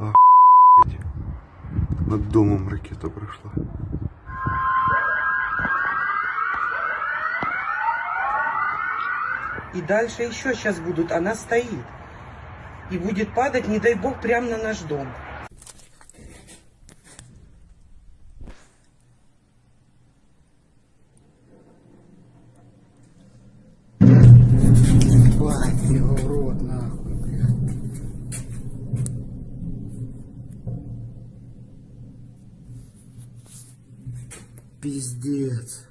Охуеть. Над домом ракета прошла. И дальше еще сейчас будут. Она стоит. И будет падать, не дай бог, прямо на наш дом. Пиздец.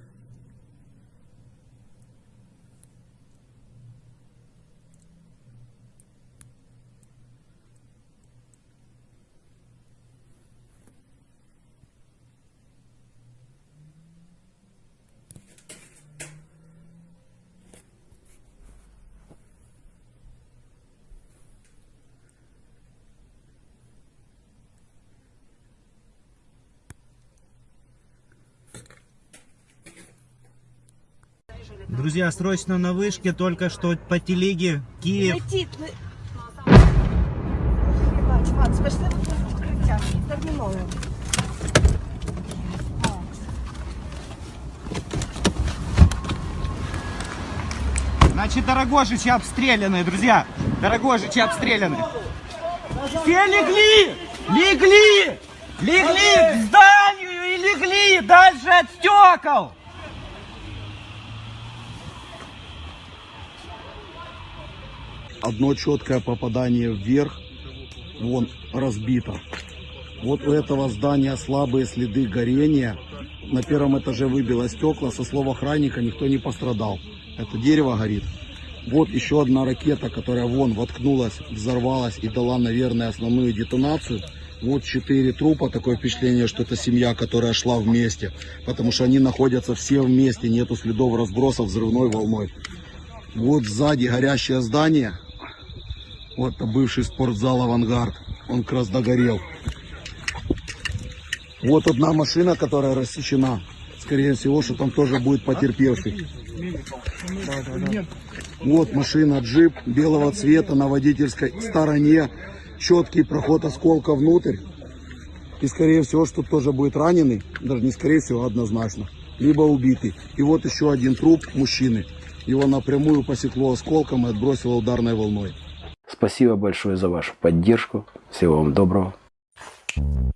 Друзья, срочно на вышке, только что по телеге Киев. Укриття. Терміново. Значит, Дорогожичи обстреляны, друзья. Дорогожичи обстреляны. Все легли! Легли! Легли к зданию и легли дальше от стекол! Одно четкое попадание вверх, вон разбито. Вот у этого здания слабые следы горения. На первом этаже выбило стекла. Со слов охранника никто не пострадал. Это дерево горит. Вот еще одна ракета, которая вон воткнулась, взорвалась и дала, наверное, основную детонацию. Вот четыре трупа, такое впечатление, что это семья, которая шла вместе. Потому что они находятся все вместе, нету следов разброса взрывной волной. Вот сзади горящее здание. Вот бывший спортзал «Авангард». Он как раз догорел. Вот одна машина, которая рассечена. Скорее всего, что там тоже будет потерпевший. Вот машина джип белого цвета на водительской стороне. Четкий проход осколка внутрь. И скорее всего, что тоже будет раненый. Даже не скорее всего, а однозначно. Либо убитый. И вот еще один труп мужчины. Его напрямую посекло осколком и отбросило ударной волной. Спасибо большое за вашу поддержку. Всего вам доброго. Thank you.